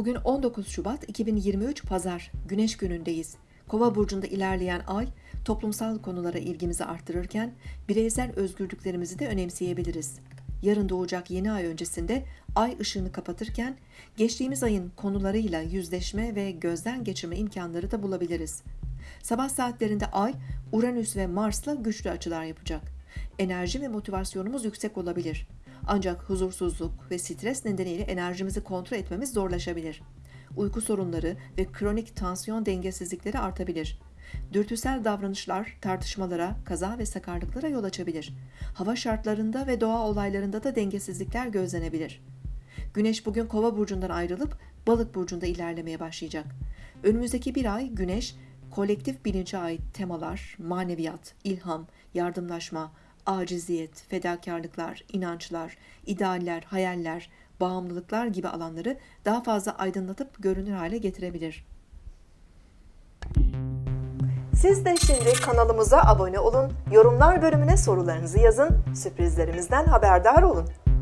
Bugün 19 Şubat 2023 Pazar, Güneş günündeyiz. Kova burcunda ilerleyen ay, toplumsal konulara ilgimizi arttırırken bireysel özgürlüklerimizi de önemseyebiliriz. Yarın doğacak yeni ay öncesinde ay ışığını kapatırken geçtiğimiz ayın konularıyla yüzleşme ve gözden geçirme imkanları da bulabiliriz. Sabah saatlerinde ay, Uranüs ve Mars'la güçlü açılar yapacak. Enerji ve motivasyonumuz yüksek olabilir. Ancak huzursuzluk ve stres nedeniyle enerjimizi kontrol etmemiz zorlaşabilir. Uyku sorunları ve kronik tansiyon dengesizlikleri artabilir. Dürtüsel davranışlar tartışmalara, kaza ve sakarlıklara yol açabilir. Hava şartlarında ve doğa olaylarında da dengesizlikler gözlenebilir. Güneş bugün Kova burcundan ayrılıp Balık burcunda ilerlemeye başlayacak. Önümüzdeki bir ay Güneş kolektif bilince ait temalar, maneviyat, ilham, yardımlaşma, aciziyet, fedakarlıklar, inançlar, idealler, hayaller, bağımlılıklar gibi alanları daha fazla aydınlatıp görünür hale getirebilir. Siz de şimdi kanalımıza abone olun, yorumlar bölümüne sorularınızı yazın, sürprizlerimizden haberdar olun.